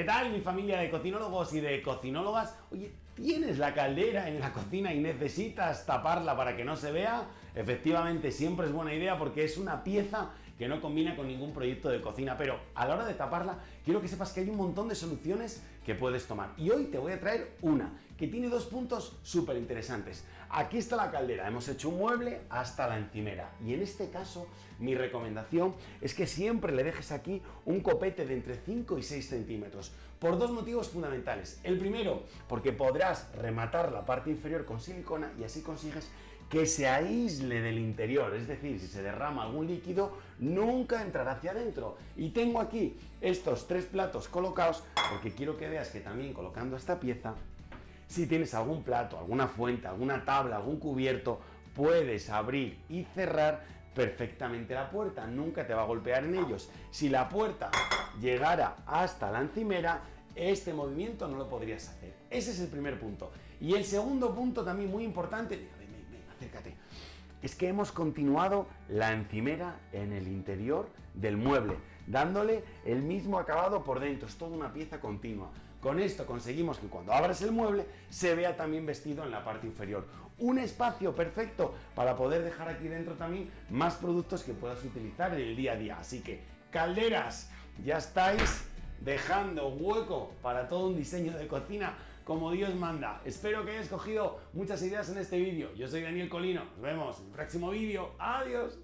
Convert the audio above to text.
¿Qué tal mi familia de cocinólogos y de cocinólogas? Oye, ¿tienes la caldera en la cocina y necesitas taparla para que no se vea? Efectivamente, siempre es buena idea porque es una pieza que no combina con ningún proyecto de cocina, pero a la hora de taparla, quiero que sepas que hay un montón de soluciones que puedes tomar. Y hoy te voy a traer una que tiene dos puntos súper interesantes. Aquí está la caldera, hemos hecho un mueble hasta la encimera. Y en este caso, mi recomendación es que siempre le dejes aquí un copete de entre 5 y 6 centímetros, por dos motivos fundamentales. El primero, porque podrás rematar la parte inferior con silicona y así consigues que se aísle del interior, es decir, si se derrama algún líquido, nunca entrará hacia adentro. Y tengo aquí estos tres platos colocados porque quiero que veas que también colocando esta pieza, si tienes algún plato, alguna fuente, alguna tabla, algún cubierto, puedes abrir y cerrar perfectamente la puerta, nunca te va a golpear en ellos. Si la puerta llegara hasta la encimera, este movimiento no lo podrías hacer. Ese es el primer punto. Y el segundo punto también muy importante, acércate. Es que hemos continuado la encimera en el interior del mueble, dándole el mismo acabado por dentro, es toda una pieza continua. Con esto conseguimos que cuando abras el mueble se vea también vestido en la parte inferior. Un espacio perfecto para poder dejar aquí dentro también más productos que puedas utilizar en el día a día. Así que, calderas, ya estáis dejando hueco para todo un diseño de cocina como Dios manda. Espero que hayas cogido muchas ideas en este vídeo. Yo soy Daniel Colino. Nos vemos en el próximo vídeo. Adiós.